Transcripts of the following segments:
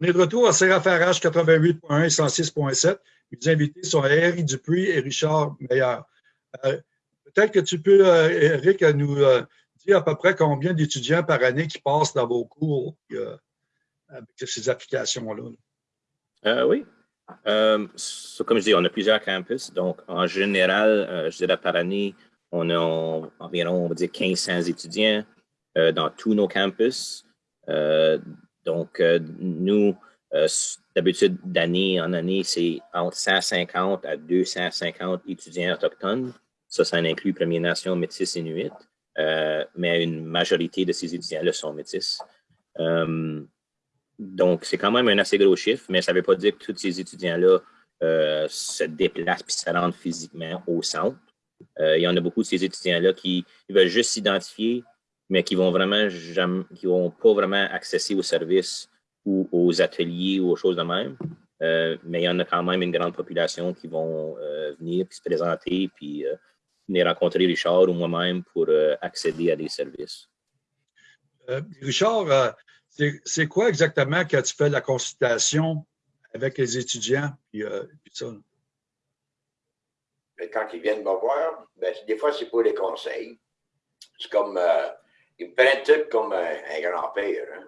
On est de retour à CRFRH 88.1 et 106.7. Les invités sont Eric Dupuis et Richard Meilleur. Euh, peut-être que tu peux, Eric, nous dire à peu près combien d'étudiants par année qui passent dans vos cours avec ces applications-là? oui. comme je dis, on a plusieurs campus. Donc, en général, je dirais par année, on a environ, on va dire, 1500 étudiants dans tous nos campus. Donc, euh, nous, euh, d'habitude, d'année en année, c'est entre 150 à 250 étudiants autochtones. Ça, ça inclut Premières Nations, Métis, Inuit. Euh, mais une majorité de ces étudiants-là sont métis. donc, c'est quand même un assez gros chiffre, mais ça ne veut pas dire que tous ces étudiants-là se déplacent et se rendent physiquement au centre. il y en a beaucoup de ces étudiants-là qui veulent juste s'identifier mais qui vont vraiment qui vont pas vraiment accéder aux services ou aux ateliers ou aux choses de même. Euh, mais il y en a quand même une grande population qui vont euh, venir puis se présenter puis euh, venir rencontrer Richard ou moi-même pour accéder à des services. Richard, c'est quoi exactement quand tu fais la consultation avec les étudiants puis, ça? Ben, quand ils viennent me voir, ben, des fois, c'est pour les conseils. C'est comme il me prennent tout comme un, grand-père. Hein.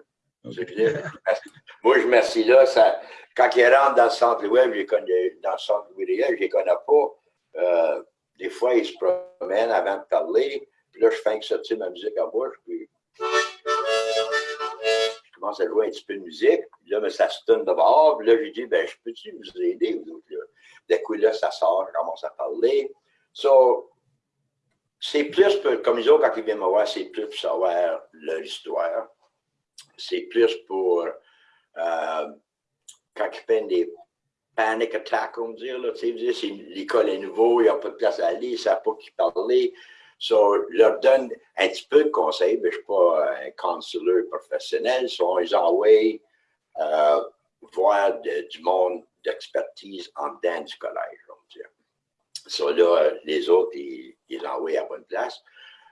Moi, je me suis là, ça, quand ils rentrent dans le centre web, dans le centre Louis je ne les connais pas. Euh, des fois, ils se promènent avant de parler. Puis là, je fais que sortir ma musique à bouche. Puis je commence à jouer un petit peu de musique. Puis là, mais ça se tourne de bord. Puis là, je dis, ben, je peux-tu vous aider, vous autres? Là? D'un coup, là, ça sort, je commence à parler. So, c'est plus, comme ils ont quand ils viennent me voir, c'est plus pour savoir leur histoire. C'est plus pour, euh, quand ils prennent des panic attacks, on dire, là, tu sais, l'école est nouveau, il n'y a pas de place à aller, ils ne savent pas qui parler. So, leur donne un petit peu de conseils, mais je ne suis pas un counselor professionnel. So, ils envoient euh, voir du monde d'expertise en dedans du collège, Ça, là, les autres, ils, l'envoient à bonne place.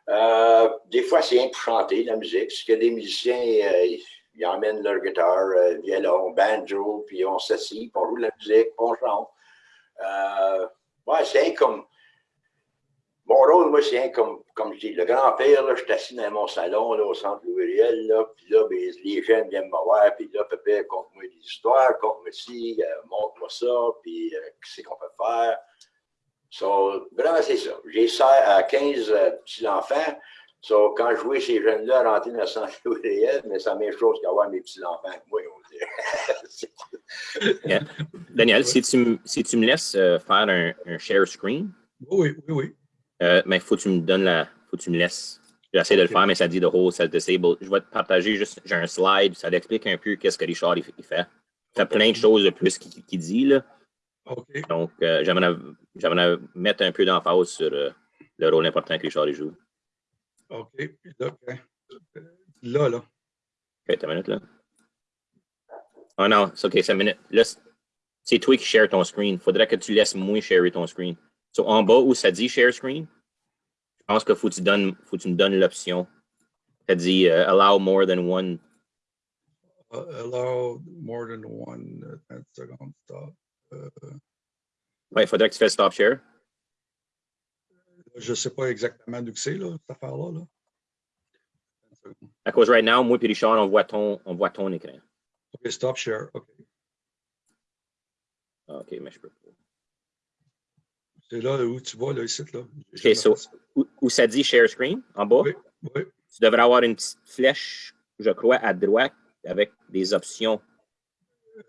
Euh, des fois, c'est chanter la musique. Parce que des musiciens, euh, ils emmènent leur guitare, euh, violon, banjo, puis on s'assit, puis on joue la musique, puis on chante. ouais, c'est comme. Mon rôle, moi, c'est comme, comme je dis, le grand-père, je suis assis dans mon salon, là, au centre Louis là, puis là, ben, les jeunes viennent me voir, puis là, papa, conte-moi des histoires, conte-moi ci, montre-moi ça, puis qu'est-ce qu'on peut faire? So, vraiment, c'est ça. J'ai 15 euh, petits-enfants. So, quand je vois ces jeunes-là rentrer dans le centre réel, mais c'est la même chose qu'avoir mes petits-enfants que moi, on. Daniel, si tu, si tu me laisses euh, faire un, un, share screen. Oui, oui, oui. Euh, mais il faut que tu me donnes la. faut que tu me laisses. J'essaie de le faire, mais ça dit de hold, ça disable. Je vais te partager juste, j'ai un slide, ça explique un peu qu'est-ce que Richard il, fait. Il fait plein de choses de plus qu'il dit, là. Donc, euh, j'aimerais mettre un peu d'emphase sur euh, le rôle important que Richard joue. OK. Là, là. là. OK, une minute, là. Oh non, c'est OK, c'est une minute. Là, c'est toi qui share ton screen. Il faudrait que tu laisses moi share ton screen. So, en bas où ça dit share screen, je pense qu'il faut, que tu donnes, faut que tu me donnes l'option. Ça dit uh, allow more than one. Uh, allow more than one. Uh, stop. Euh, oui, il faudrait que tu fasses stop share. Je ne sais pas exactement d'où c'est, cette affaire-là. Là. À cause right now, moi et Richard, on voit ton, on voit ton écran. OK, stop share. OK. Ah, OK, mais je peux pas. C'est là où tu vois, là, ici, là. OK, so, où, ça dit share screen, en bas? Oui, oui. Tu devrais avoir une petite flèche, je crois, à droite avec des options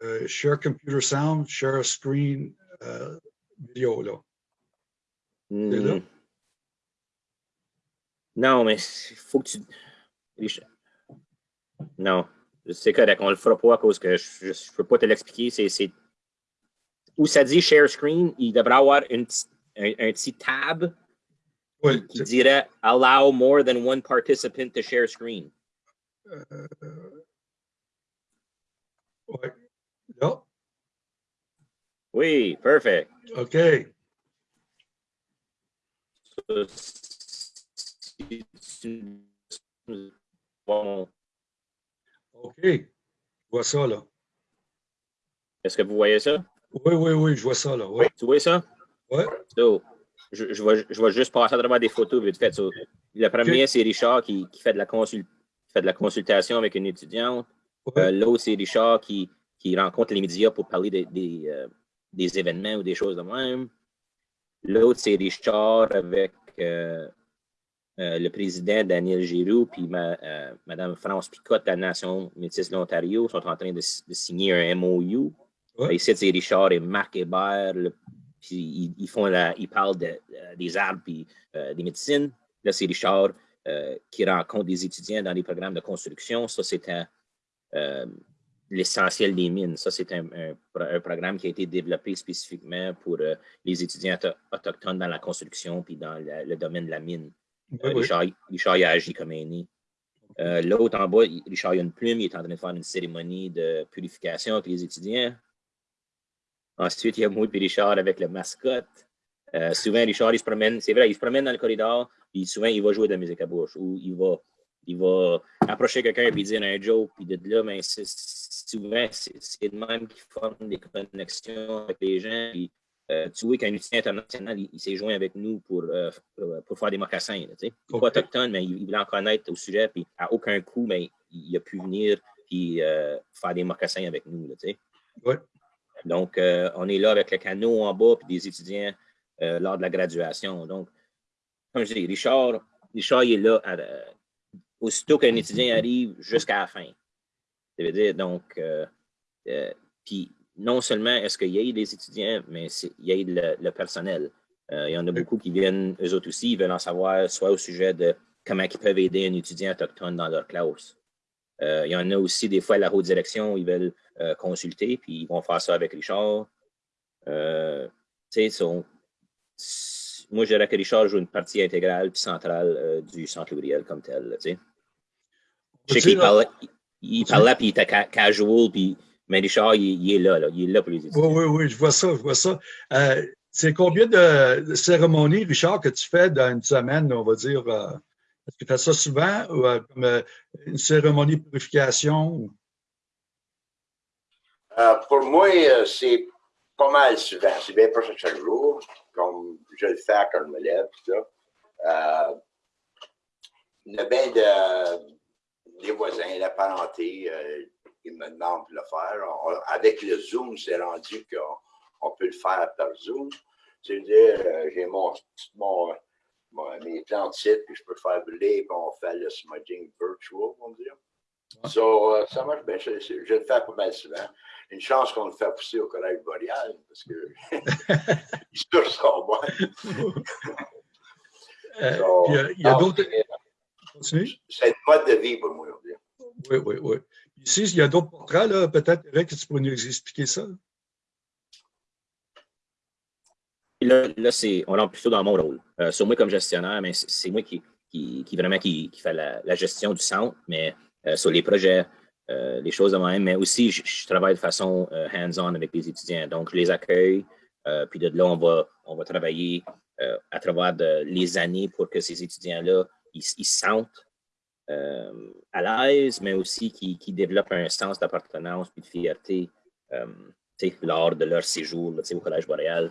uh, share computer sound, share screen uh, vidéo, là. Mm. là? Non, mais il faut que tu... Non, c'est correct, on le fera pas à cause que je ne peux pas te l'expliquer. C'est où ça dit share screen, il devrait avoir une, un, un petit tab oui, qui dirait allow more than one participant to share screen. Euh, ouais. Oui, perfect. OK. Bon. OK. vois ça, là. Est-ce que vous voyez ça? Oui, oui, oui, je vois ça là. Oui. Tu vois ça? Oui. je, je, vais, je vais juste passer à travers des photos vite fait. le premier, c'est Richard qui, qui, fait de la fait de la consultation avec une étudiante. Euh, l'autre, c'est Richard qui, qui rencontre les médias pour parler des, des, euh, des événements ou des choses de même. L'autre, c'est Richard avec euh, le président Daniel Giroux puis ma, Mme France Picotte de la Nation métisse de l'Ontario sont en train de, signer un MOU. Ici, c'est Richard et Marc Hébert. puis ils, font la, ils parlent de, des arbres et des médecines. Là, c'est Richard euh, qui rencontre des étudiants dans les programmes de construction. Ça, c'était euh, l'essentiel des mines. Ça, c'est un, programme qui a été développé spécifiquement pour euh, les étudiants autochtones dans la construction puis dans le domaine de la mine. Richard, Richard a agi comme aîné. L'autre en bas, Richard a une plume, il est en train de faire une cérémonie de purification avec les étudiants. Ensuite, il y a Maud et Richard avec le mascotte. souvent, Richard, il se promène, c'est vrai, il se promène dans le corridor, puis souvent, il va jouer de la musique à bouche ou il va, il va approcher quelqu'un et dire un joke. Puis de là, mais ben, souvent, c'est le même qui forme des connexions avec les gens. Puis, euh, tu vois qu'un étudiant international, il, s'est joint avec nous pour, euh, pour, faire des mocassins. Là, sais. pas autochtone, mais il, voulait en connaître au sujet. Puis à aucun coup, mais il, a pu venir puis euh, faire des mocassins avec nous. Là, sais. ouais. Donc, on est là avec le canot en bas puis des étudiants lors de la graduation. Donc, comme je dis, Richard, Richard il est là euh, aussitôt qu'un étudiant arrive jusqu'à la fin. Ça veut dire, donc, euh, euh, puis non seulement est-ce qu'il y a des étudiants, mais il y a le, le personnel. il y en a beaucoup qui viennent, eux autres aussi, ils veulent en savoir soit au sujet de comment ils peuvent aider un étudiant autochtone dans leur classe. il y en a aussi des fois à la haute direction, ils veulent consulter, puis ils vont faire ça avec Richard. moi, je dirais que Richard joue une partie intégrale puis centrale euh, du centre Louis comme tel. Je sais qu'il parlait, il, parlait puis il était casual, puis, mais Richard, il, est là, là, il est là pour les étudiants. Oui, oui, oui, je vois ça, je vois ça. Euh, c'est combien de cérémonies, Richard, que tu fais dans une semaine, on va dire? Euh, est-ce que tu fais ça souvent, ou, comme une cérémonie de purification? pour moi, c'est pas mal souvent. C'est bien pas chaque jour comme je le fais quand je me lève, tout ça. Euh, il y a bien de, des voisins, la parenté, euh, ils me demandent de le faire. avec le Zoom, c'est rendu qu'on peut le faire par Zoom. C'est-à-dire, euh, j'ai mon, mon, mes plantes sites, puis je peux faire brûler, puis on fait le smudging virtual, on dirait. So, euh, ça marche bien. Je, je, le fais pas mal souvent. Une chance qu'on le fait pousser au collège boréal, parce que il se son moi. Il y a, d'autres. C'est une mode de vie pour moi. Oui, oui, oui. Ici, il y a d'autres portraits, là, peut-être, Eric, que tu pourrais nous expliquer ça? Là, on rentre plutôt dans mon rôle. Euh, sur moi comme gestionnaire, mais c'est moi qui, qui, vraiment qui, fait la, gestion du centre, mais euh, sur les projets, euh, les choses de même, mais aussi je, travaille de façon hands-on avec les étudiants. Donc, je les accueille, puis de là, on va, on va travailler à travers les années pour que ces étudiants-là, ils, se sentent à l'aise, mais aussi qu'ils développent un sens d'appartenance et de fierté lors de leur séjour au Collège boréal.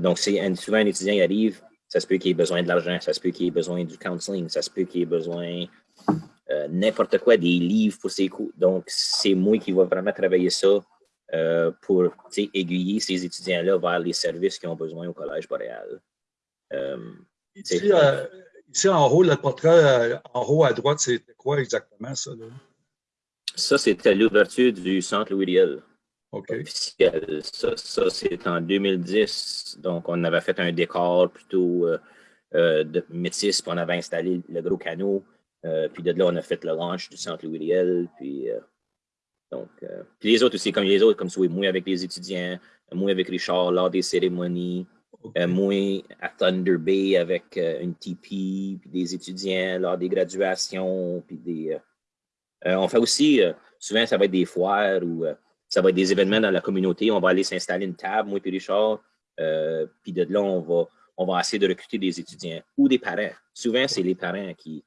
donc, souvent, un étudiant arrive, ça se peut qu'il ait besoin de l'argent, ça se peut qu'il ait besoin du counseling, ça se peut qu'il ait besoin euh, n'importe quoi, des livres pour ses cours. Donc, c'est moi qui vais vraiment travailler ça euh, pour aiguiller ces étudiants-là vers les services qu'ils ont besoin au Collège boréal. Euh, ici, en haut, le portrait en haut à droite, c'était quoi exactement ça? Ça, c'était l'ouverture du centre Louis Officiel. Ça, ça c'est en 2010. Donc, on avait fait un décor plutôt de métis, puis on avait installé le gros canot. Euh, puis de là, on a fait le launch du centre Louis Riel. Puis, euh, donc, euh, puis les autres aussi, comme les autres, comme ça, moi avec les étudiants, moi avec Richard lors des cérémonies, moi à Thunder Bay avec une TP, puis des étudiants lors des graduations, puis des... on fait aussi, souvent, ça va être des foires ou ça va être des événements dans la communauté. On va aller s'installer une table, moi et Richard. puis de là, on va, on va essayer de recruter des étudiants ou des parents. Souvent, c'est les parents qui,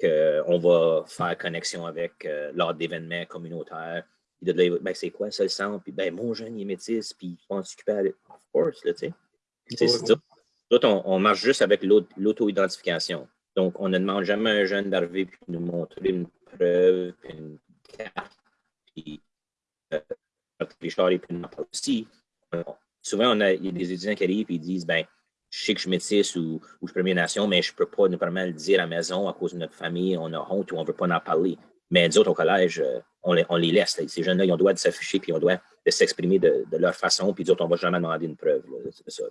qu'on va faire connexion avec euh, lors d'événements communautaires. Puis de là, ben, c'est quoi ça le centre? Puis ben, mon jeune, il est métis, puis il faut en s'occuper. Of course, là, tu sais. C'est ça. D'autres, on, marche juste avec l'auto-identification. Donc, on ne demande jamais à un jeune d'arriver puis de nous montrer une preuve, une carte, puis euh, Richard est plus aussi. souvent, on a, il y a des étudiants qui arrivent et ils disent ben, je sais que je suis métisse ou, ou je suis Première Nation, mais je ne peux pas nécessairement le dire à la maison à cause de notre famille, on a honte ou on ne veut pas en parler. Mais nous autres, au collège, euh, on les, on les laisse. Ces jeunes-là, ils ont le droit de s'afficher puis ils ont le droit de s'exprimer de, de, leur façon, puis nous autres, on ne va jamais demander une preuve. C'est ça.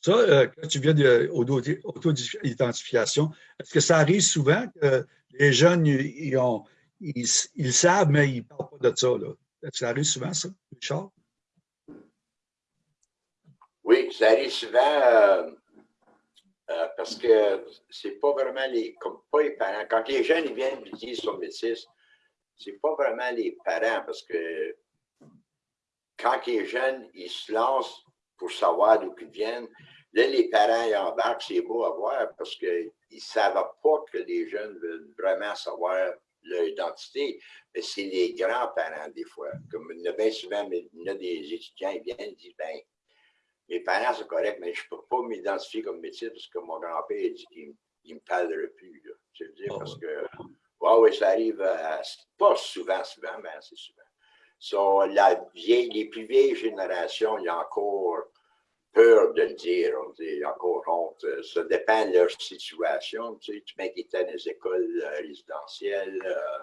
Ça, euh, quand tu viens d'auto-identification, est-ce que ça arrive souvent que les jeunes, ils, ont, ils, ils savent, mais ils ne parlent pas de ça? Là? Est-ce que ça arrive souvent, ça, Richard? Oui, ça arrive souvent euh, euh, parce que c'est pas vraiment les, pas les parents. Quand les jeunes ils viennent et disent sur métis, c'est pas vraiment les parents parce que quand les jeunes ils se lancent pour savoir d'où ils viennent, là, les parents ils embarquent, c'est beau à voir parce qu'ils ne savent pas que les jeunes veulent vraiment savoir leur identité, mais c'est les grands-parents des fois. Comme il y a bien souvent, a des étudiants qui viennent et disent, ben mes parents, c'est correct, mais je ne peux pas m'identifier comme métier parce que mon grand-père dit qu'il ne me parlerait plus. Là. Je veux dire, ah parce que, ouais, oui, ça arrive, pas souvent, souvent, mais assez souvent. So, la vieille, les plus vieilles générations, il y a encore peur de le dire, on dit, encore honte. Ça dépend de leur situation. Tu, sais, tu étaient dans les écoles euh, résidentielles, euh,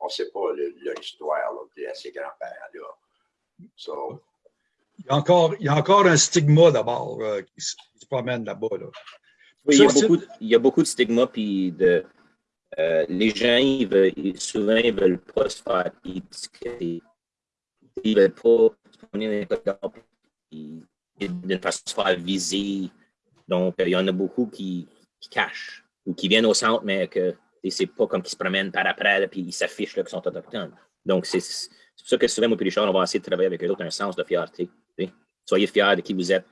on ne sait pas leur histoire là, à ces grands-parents-là. So, il y a encore, il y a encore un stigma d'abord euh, qui, se promène là-bas. Là. Oui, il y, a beaucoup, il y, a beaucoup, de stigma, puis de, euh, les gens, ils veulent, souvent, ils ne veulent pas se faire étiqueter. Ils ne veulent pas se promener dans les d'une façon de se faire viser. Donc, il y en a beaucoup qui, qui cachent ou qui viennent au centre, mais que c'est pas comme qu'ils se promènent par après, puis ils s'affichent qu'ils sont autochtones. Donc, c'est pour ça que souvent, moi et Richard, on va essayer de travailler avec eux autres un sens de fierté. Soyez fiers de qui vous êtes.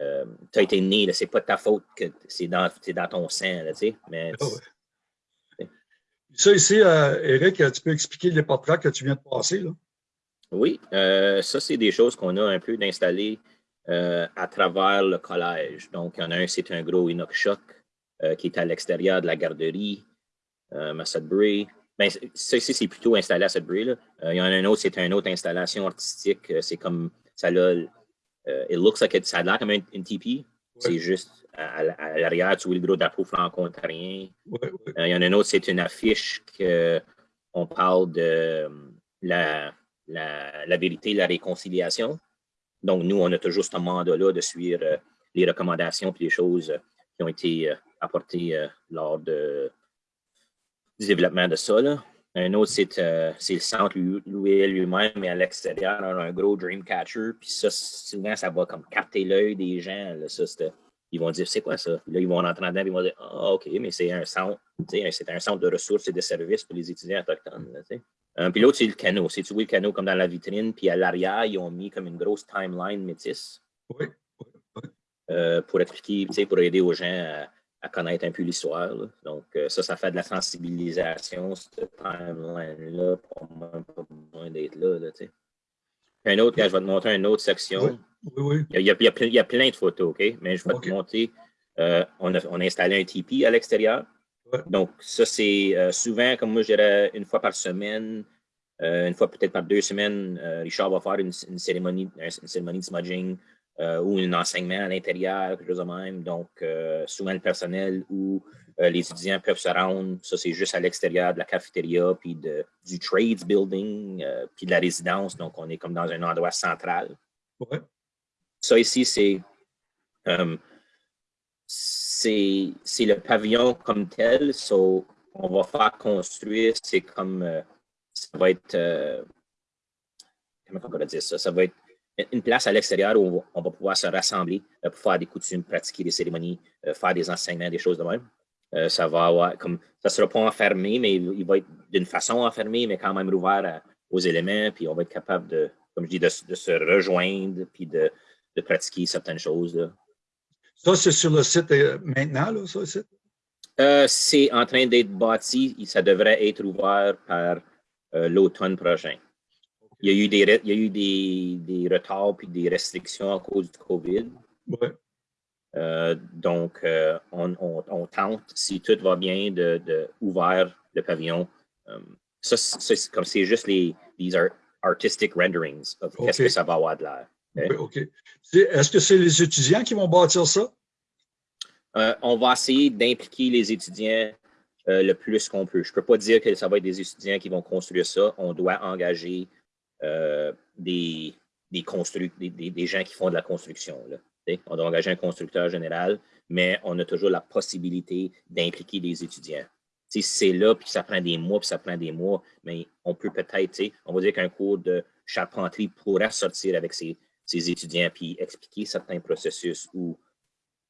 Euh, tu as été né, c'est pas de ta faute que c'est dans, dans, ton sang. Là, mais, ah Ça ici, euh, Eric, tu peux expliquer les portraits que tu viens de passer? Là? Oui, euh, ça, c'est des choses qu'on a un peu d'installer à travers le collège. Donc, il y en a un, c'est un gros Inox Shock qui est à l'extérieur de la garderie, à Sudbury. Ça ici, c'est plutôt installé à Sudbury. Là. il y en a un autre, c'est une autre installation artistique. C'est comme ça là, uh, it looks like it, ça a l'air comme une, TP. C'est juste à, l'arrière, tu vois le gros drapeau franco-ontarien. Ouais, euh, il y en a une autre, c'est une affiche qu'on parle de la, la, la, vérité, la réconciliation. Donc, nous, on a toujours ce mandat-là de suivre euh, les recommandations et les choses qui ont été euh, apportées lors de, du développement de ça. Là. Un autre, euh, c'est le centre louis lui-même, mais à l'extérieur, on a un gros Dreamcatcher. Puis ça, souvent, ça va comme capter l'œil des gens. Là, ça, ils vont dire, c'est quoi ça? là, ils vont rentrer dedans, ils vont dire, ah, OK, mais c'est un centre, c'est un centre de ressources et de services pour les étudiants autochtones. Là, euh, puis l'autre, c'est le canot. C'est tu vois le canot comme dans la vitrine, puis à l'arrière, ils ont mis comme une grosse timeline métisse. Oui. Euh, pour expliquer, pour aider aux gens à à connaître un peu l'histoire. Donc, euh, ça, ça fait de la sensibilisation, cette timeline-là, pour même pas besoin d'être là. là un autre, quand je vais te montrer une autre section. Oui, oui, Il, y a, il, y a, plein de photos, OK? Mais je vais te montrer. Euh, on, a, on, a, installé un tipi à l'extérieur. Donc, ça, c'est euh, souvent, comme moi, je dirais, une fois par semaine, une fois peut-être par deux semaines, Richard va faire une, cérémonie, une cérémonie de smudging euh, ou un enseignement à l'intérieur, quelque chose de même. Donc, euh, souvent le personnel ou euh, les étudiants peuvent se rendre, ça c'est juste à l'extérieur de la cafétéria, puis de, du trades building, puis de la résidence. Donc, on est comme dans un endroit central. Ça ici, c'est c'est le pavillon comme tel. So, on va faire construire, c'est comme, ça va être, comment on va dire ça? Ça va être une place à l'extérieur où on va pouvoir se rassembler euh, pour faire des coutumes, pratiquer des cérémonies, euh, faire des enseignements, des choses de même. Euh, ça va avoir comme ça sera pas enfermé, mais il va être d'une façon enfermé, mais quand même ouvert aux éléments, puis on va être capable de, comme je dis, de, se rejoindre, puis de, pratiquer certaines choses. Ça, c'est sur le site maintenant, là, ça, le site? c'est en train d'être bâti. Ça devrait être ouvert par l'automne prochain. Il y a eu des, il y a eu des, des, retards puis des restrictions à cause du COVID. Ouais. Euh, donc, euh, on, on, on, tente, si tout va bien, de, de ouvrir le pavillon. Um, ça, c'est comme c'est juste les these are artistic renderings of okay. qu'est-ce que ça va avoir de l'air. Okay. OK? Est-ce que c'est les étudiants qui vont bâtir ça? Euh, on va essayer d'impliquer les étudiants euh, le plus qu'on peut. Je ne peux pas dire que ça va être des étudiants qui vont construire ça. On doit engager euh, des, des, des, des, gens qui font de la construction. Là. On doit engager un constructeur général, mais on a toujours la possibilité d'impliquer des étudiants. Si c'est là, puis ça prend des mois, puis ça prend des mois, mais on peut peut-être, on va dire qu'un cours de charpenterie pourrait sortir avec ses, ses, étudiants, puis expliquer certains processus ou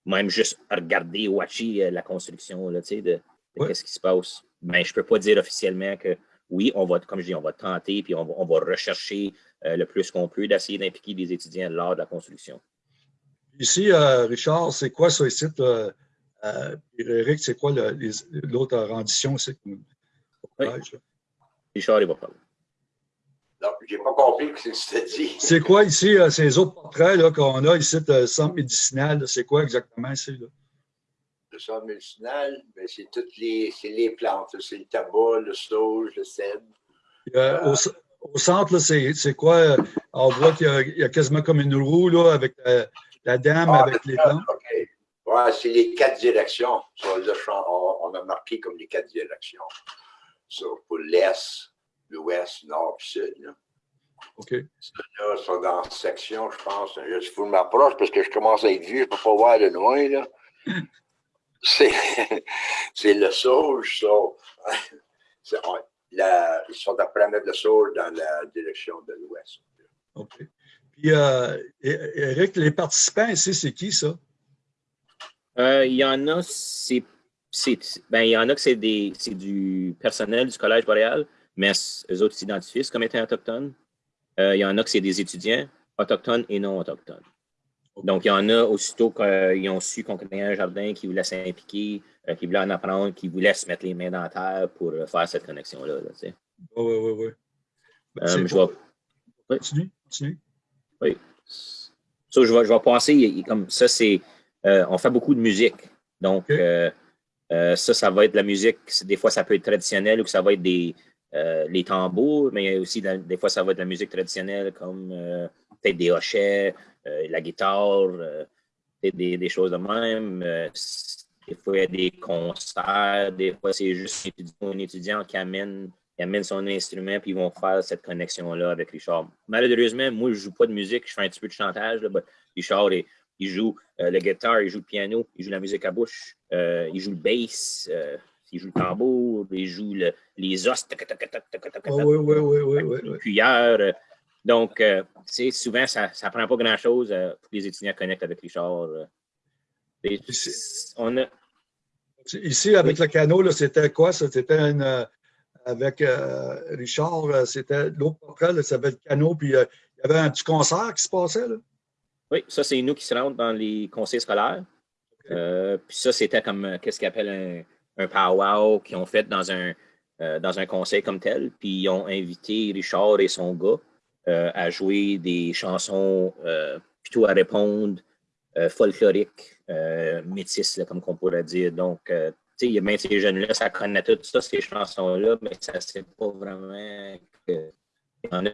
même juste regarder, watcher euh, la construction, là, de, de ouais. qu'est-ce qui se passe. Mais je ne peux pas dire officiellement que oui, on va, comme je dis, on va tenter, puis on va, on va rechercher euh, le plus qu'on peut d'essayer d'impliquer des étudiants lors de la construction. Ici, euh, Richard, c'est quoi ça ici? Euh, Eric, c'est quoi l'autre rendition ici? Oui. Richard, il va parler. Non, je n'ai pas compris ce que c'était dit. C'est quoi ici, euh, ces autres portraits qu'on a ici, de centre médicinal? C'est quoi exactement ici? Là? Centre médicinal, ben, c'est toutes les, les plantes. C'est le tabac, le sauge, le cèdre. Euh, au, au, centre, c'est quoi? On voit qu'il y, y, a quasiment comme une roue là, avec euh, la dame ah, avec les plantes. OK. Ouais, c'est les quatre directions. Sur le champ, on, on, a marqué comme les quatre directions. Pour l'Est, l'Ouest, Nord et Sud. Là. OK. Là, sont dans la section, je pense. Il faut que je m'approche parce que je commence à être vieux, je ne peux pas voir de loin. Là. c'est le sauge. La, ils sont après mettre le sauge dans la direction de l'Ouest. OK. Puis, euh, Eric, les participants ici, c'est qui ça? Euh, il y en a, c'est. Ben, il y en a que c'est du personnel du Collège boréal, mais eux autres s'identifient comme étant autochtones. Euh, il y en a que c'est des étudiants autochtones et non autochtones. Donc, il y en a aussitôt qu'ils ont su qu'on connaissait un jardin, qui voulaient s'impliquer, euh, qui voulaient en apprendre, qui voulaient se mettre les mains dans la terre pour faire cette connexion-là. Oui, oui, oui. oui. Ben, je vais... Continue, continue. Oui. So, je, vais, je vais passer, comme ça, c'est, euh, on fait beaucoup de musique. Donc, okay. euh, euh, ça, ça va être de la musique, des fois, ça peut être traditionnel ou que ça va être des, euh, les tambours, mais aussi, des fois, ça va être de la musique traditionnelle comme euh, peut-être des hochets, la guitare, des, des, choses de même. des fois, il y a des concerts, des fois, c'est juste un étudiant qui amène il amène son instrument, puis ils vont faire cette connexion-là avec Richard. Malheureusement, moi, je ne joue pas de musique, je fais un petit peu de chantage. Là, Richard, il, il joue euh, le guitare, il joue le piano, il joue la musique à bouche, euh, il joue le bass, euh, il joue le tambour, il joue le, les os, oui, oui, oui, oui, cuillères. Donc, souvent, ça ne prend pas grand-chose pour que les étudiants connectent avec Richard. on a... Ici, avec le canot, c'était quoi? C'était une, avec euh, Richard, euh, c'était l'autre portrait, ça s'appelle Cano, puis euh, il y avait un petit concert qui se passait. Là. Oui, ça, c'est nous qui se rendons dans les conseils scolaires. Okay. Euh, puis ça, c'était comme, qu'est-ce qu'ils appellent un, un powwow qu'ils ont fait dans un, dans un conseil comme tel. Puis ils ont invité Richard et son gars à jouer des chansons plutôt à répondre folkloriques, métisses, là, comme on pourrait dire. Donc, il y a bien ces jeunes-là, ça connaît tout ça, ces chansons-là, mais ça ne sait pas vraiment qu'il y en a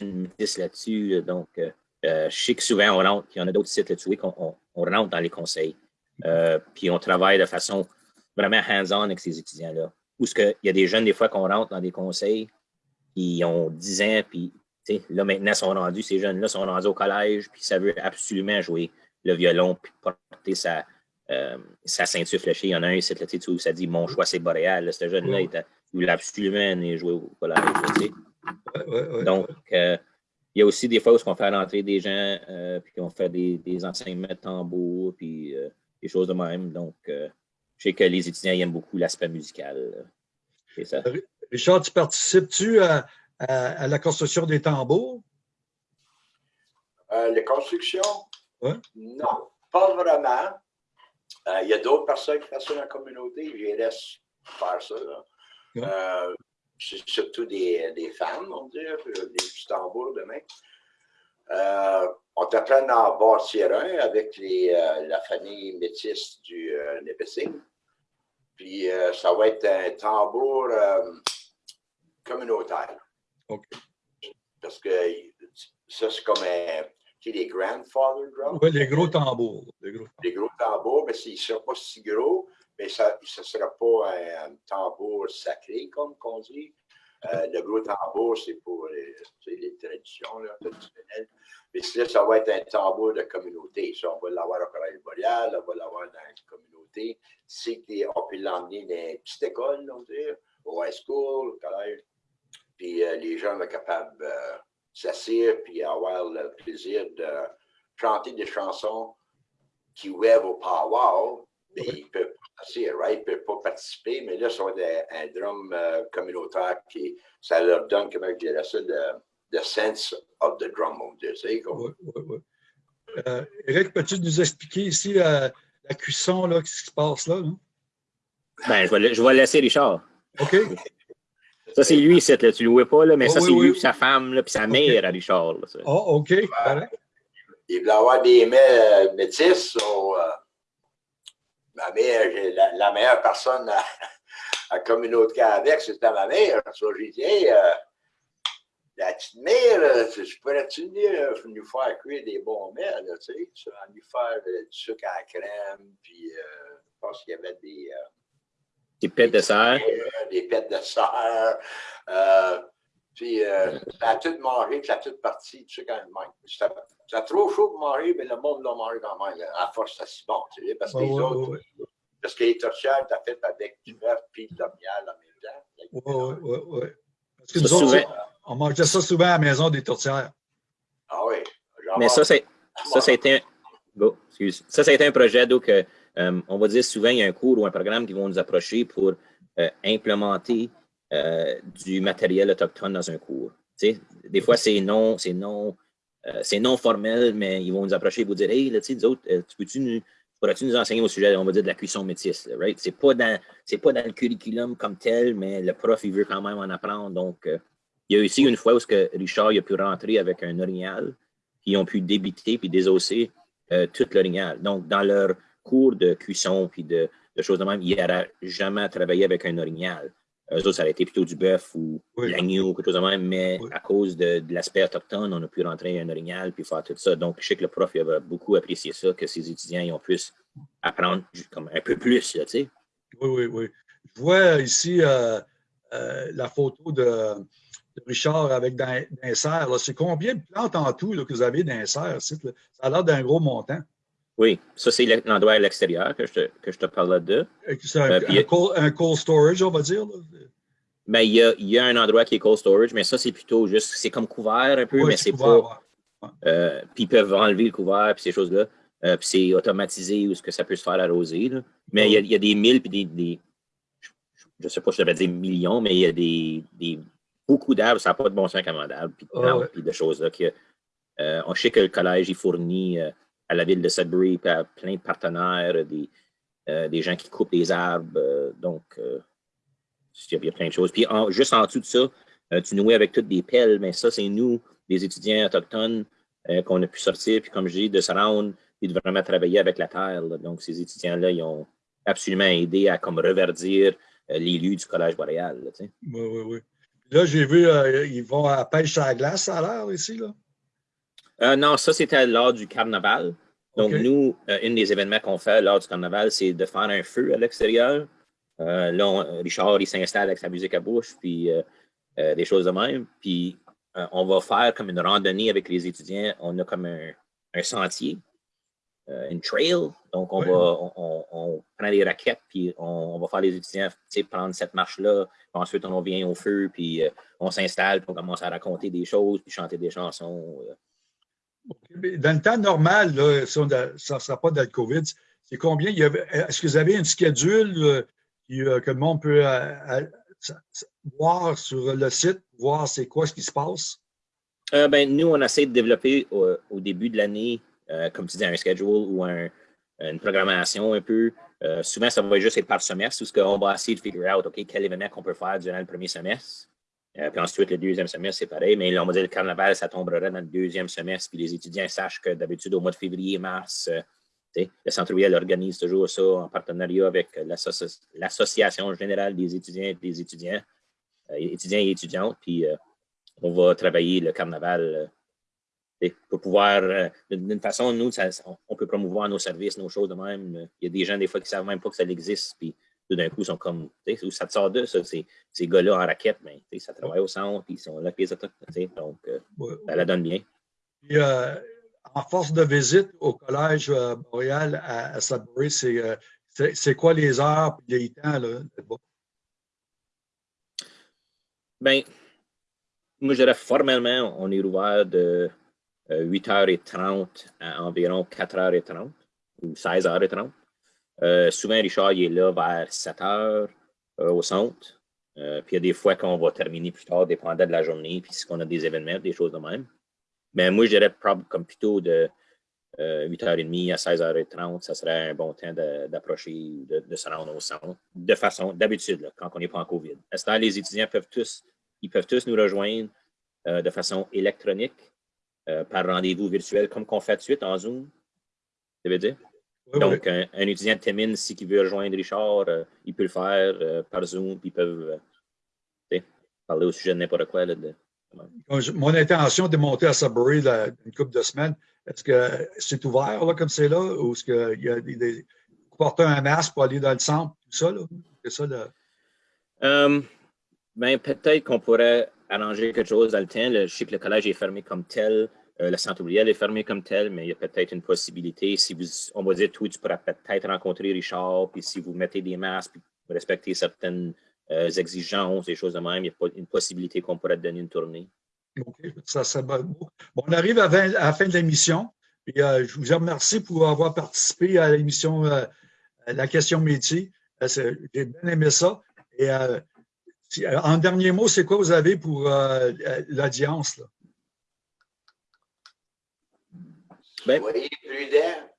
une métisse là-dessus. Donc, euh, euh, je sais que souvent, on rentre, il y en a d'autres sites là-dessus, qu'on on, rentre dans les conseils. Euh, puis on travaille de façon vraiment hands-on avec ces étudiants-là. Ou ce qu'il y a des jeunes, des fois, qu'on rentre dans des conseils, qui ont 10 ans, puis là, maintenant, sont rendus, ces jeunes-là sont rendus au collège, puis ça veut absolument jouer le violon, puis porter sa, euh, sa ceinture fléchée. Il y en a un ici, là, où ça dit Mon choix, c'est Boréal. Ce jeune-là, il voulait absolument jouer au collège. Ouais, ouais, Donc, euh, il y a aussi des fois où on fait rentrer des gens, euh, puis on fait des, des, enseignements de tambour, puis des choses de même. Donc, je sais que les étudiants aiment beaucoup l'aspect musical. Ça. Richard, tu participes-tu à, à, à, la construction des tambours? les constructions? Non, pas vraiment. Euh, il y a d'autres personnes qui font ça dans la communauté, je les laisse faire ça. Euh, c'est surtout des, des femmes, on dirait, des petits tambours de main. Euh, on t'apprend à bâtir un avec les, euh, la famille métisse du euh, Puis euh, ça va être un tambour communautaire. Parce que ça, c'est comme un, les grandfather drums. Oui, les gros tambours. Les gros, les gros tambours, mais ils ne seront pas si gros, mais ça ne sera pas un, tambour sacré, comme on dit. Euh, le gros tambour, c'est pour les, les traditions là, traditionnelles. Mais là, ça va être un tambour de communauté. Ça, on va l'avoir au Collège Boreal, on va l'avoir dans la communauté. C'est on peut l'emmener dans une petite école, on dire, au high school, au collège. Puis euh, les gens vont capables euh, s'asseoir puis avoir le plaisir de chanter des chansons qui ouvrent au power, mais ils ne peuvent pas s'asseoir, right? Ils ne peuvent pas participer, mais là, ça va être un, drum euh, communautaire qui, ça leur donne, comment je dirais ça, le, sense of the drum, on dirait, Oui, oui, oui. Euh, Eric, peux-tu nous expliquer ici euh, la cuisson, là, ce qui se passe là? Ben, je vais, je vais laisser Richard. OK. Ça, c'est lui, tu ne le vois pas, là, mais ça, c'est lui, sa femme, là, puis sa mère à Richard. oh, OK. Il voulait avoir des mets euh, métis. Euh, ma mère, la, meilleure personne à, à communauté avec, c'était ma mère. J'ai dit, hey, euh, la petite mère, je pourrais-tu venir nous faire cuire des bons mets, là, tu sais, lui faire du sucre à la crème, puis je pense qu'il y avait des des pêtes de serre. Des pêtes de serre. Euh, puis, euh, ça a tout mangé, ça a tout parti, tu sais, quand même. Ça, trop chaud pour manger, mais le monde l'a mangé quand même. À force, c'est si bon, tu sais, parce que les autres, parce que les tortillas, t'as fait avec du beurre puis de miel en même temps. Oui, oui, oui. Parce que nous autres, on mangeait ça souvent à la maison des tourtières. Ah oui. Mais ça, c'est, ça, ça a été un, ça, ça a été un projet, donc, euh, euh, on va dire souvent, il y a un cours ou un programme qui vont nous approcher pour euh, implémenter euh, du matériel autochtone dans un cours. des fois, c'est non, c'est non, c'est non formel, mais ils vont nous approcher et vous dire Hey, là, tu autres, tu peux-tu nous, pourrais-tu nous enseigner au sujet, on va dire, de la cuisson métisse, right? C'est pas dans, c'est pas dans le curriculum comme tel, mais le prof, il veut quand même en apprendre. Donc, il y a aussi une fois où que Richard il a pu rentrer avec un orignal, ils ont pu débiter puis désosser tout l'orignal. Donc, dans leur cours de cuisson puis de, choses de même, il n'aurait jamais travaillé avec un orignal. Eux autres, ça aurait été plutôt du bœuf ou de l'agneau, quelque chose de même, mais à cause de, l'aspect autochtone, on a pu rentrer un orignal puis faire tout ça. Donc, je sais que le prof il avait beaucoup apprécié ça, que ses étudiants ils ont pu apprendre comme un peu plus, tu sais. Oui, oui, oui. Je vois ici euh, euh, la photo de, Richard avec d'un serre. C'est combien de plantes en tout que vous avez d'un serre? Ça a l'air d'un gros montant. Oui, ça, c'est l'endroit à l'extérieur que je te, que je te parlais de. C'est un, euh, cold, storage, on va dire. Ben, il, y a, il y a un endroit qui est cold storage, mais ça, c'est plutôt juste, c'est comme couvert un peu, mais c'est pas. Euh, puis ils peuvent enlever le couvert, puis ces choses-là. Euh, puis c'est automatisé ou ce que ça peut se faire arroser. Là. Mais il, y a, il, y a, des milles, puis des, des je ne sais pas si je devrais dire millions, mais il y a des, des beaucoup d'arbres, ça n'a pas de bon sens commandable, puis de, ah puis de choses là. Que, euh, on sait que le collège, il fournit à la ville de Sudbury, puis à plein de partenaires, des, euh, gens qui coupent des arbres. Euh, donc, euh, il y a plein de choses. Puis juste en dessous de ça, tu nouais avec toutes des pelles, mais ça, c'est nous, les étudiants autochtones, qu'on a pu sortir, puis comme je dis, de se rendre et de vraiment travailler avec la terre. Donc, ces étudiants-là, ils ont absolument aidé à comme reverdir les lieux du Collège boréal. oui, oui, oui. Là, j'ai vu, ils vont à pêche à la glace, à l'heure ici, là? Euh, non, ça, c'était lors du carnaval. Donc, nous, euh, un des événements qu'on fait lors du carnaval, c'est de faire un feu à l'extérieur. Euh, là, Richard, il s'installe avec sa musique à bouche, puis des choses de même. Puis, on va faire comme une randonnée avec les étudiants. On a comme un, sentier, une trail. Donc, on, va, on, prend des raquettes, puis on, va faire les étudiants prendre cette marche-là. Ensuite, on vient au feu, puis on s'installe, puis on commence à raconter des choses, puis chanter des chansons. Dans le temps normal, là, ça ne sera pas dans le COVID, c'est combien? Est-ce que vous avez une schedule euh, euh, que le monde peut euh, voir sur le site, voir c'est quoi ce qui se passe? ben, nous, on essaie de développer au, début de l'année, comme tu dis, un schedule ou un, une programmation un peu. souvent, ça va juste être par semestre, où on va essayer de figure out, OK, quel événement qu'on peut faire durant le premier semestre. Puis ensuite, le deuxième semestre, c'est pareil. Mais là, on va dire le carnaval, ça tomberait dans le deuxième semestre. Puis les étudiants sachent que d'habitude, au mois de février, mars, le Centre Riel organise toujours ça en partenariat avec l'Association générale des étudiants et des étudiants, étudiants et étudiantes. Puis on va travailler le carnaval pour pouvoir, euh, d'une façon, nous, on peut promouvoir nos services, nos choses de même. Il y a des gens, des fois, qui ne savent même pas que ça existe, puis tout d'un coup, ils sont comme, où ça te sort de ça, ces, ces gars-là en raquette, mais ça travaille au centre, puis ils sont là, puis les donc euh, ça la donne bien. Euh, en force de visite au Collège Montréal à, à Sudbury, c'est quoi les heures et les temps là, Bien, moi, je dirais formellement, on est ouvert de 8h30 à environ 4h30 ou 16h30. Euh, souvent, Richard il est là vers 7h euh, au centre. Euh, puis il y a des fois qu'on va terminer plus tard, dépendant de la journée, puis si on a des événements, des choses de même. Mais moi, je dirais comme plutôt de 8h30 à 16h30, ça serait un bon temps d'approcher, de, de, se rendre au centre, de façon, d'habitude, quand on n'est pas en COVID. À ce temps, les étudiants peuvent tous, ils peuvent tous nous rejoindre de façon électronique. Par rendez-vous virtuel, comme qu'on fait de suite en Zoom? Ça veut dire? Donc, Un, étudiant de Témine, si il veut rejoindre Richard, euh, il peut le faire euh, par Zoom, puis ils peuvent parler au sujet de n'importe quoi. Là, Mon intention de monter à Sudbury une couple de semaines, est-ce que c'est ouvert là, comme c'est là, ou est-ce qu'il y a des, porter un masque pour aller dans le centre, tout ça? C'est ça ben, peut-être qu'on pourrait arranger quelque chose dans le temps. je sais que le collège est fermé comme tel, euh, le centre ouvrier est fermé comme tel, mais il y a peut-être une possibilité. Si vous, on va dire, tout, tu pourras peut-être rencontrer Richard, puis si vous mettez des masques, puis respectez certaines euh, exigences, des choses de même, il y a une possibilité qu'on pourrait te donner une tournée. OK, ça, ça bon. On arrive à, la fin de l'émission. Euh, je vous remercie pour avoir participé à l'émission La question métier. J'ai bien aimé ça. Et en dernier mot, c'est quoi vous avez pour l'audience? Ben, soyez prudents,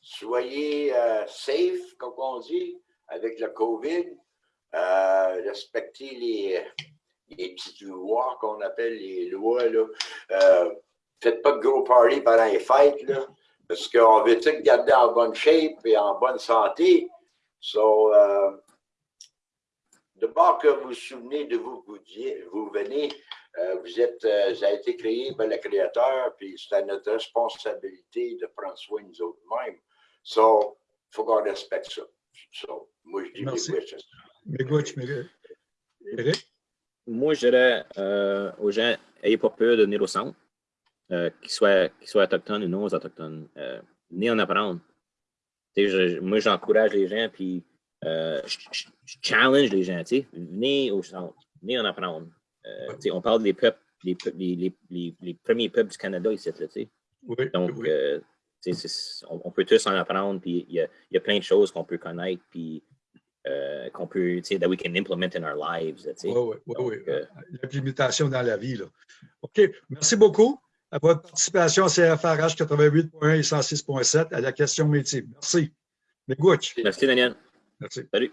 soyez euh, safe, comme on dit, avec le COVID. respectez les, les petites lois qu'on appelle les lois. Là. faites pas de gros party pendant les fêtes, là, parce qu'on veut tout garder en bonne shape et en bonne santé? So, de que vous vous souvenez de vous, vous, vous venez, euh, vous êtes, euh, ça a été créé par le Créateur, puis c'est à notre responsabilité de prendre soin de nous autres-mêmes. So, il faut qu'on respecte ça. So, moi, je dis Merci. Moi, je dirais euh, aux gens, n'ayez pas peur de venir au centre, qu'ils soient, soient, autochtones ou non autochtones. venez en apprendre. moi, j'encourage les gens, puis euh, je, challenge les gens, venez au centre, venez en apprendre. Euh, on parle des peuples, les, les, les, les, premiers peuples du Canada ici, sais. Donc, euh, on, on, peut tous en apprendre, puis il y a, y a, plein de choses qu'on peut connaître, puis qu'on peut, tu sais, that we can implement in our lives. Oui, oui, oui. L'implémentation dans la vie, là. OK, merci beaucoup à votre participation à CFRH 88.1 et 106.7 à la question métier. Merci. Merci, Daniel. It. Salut.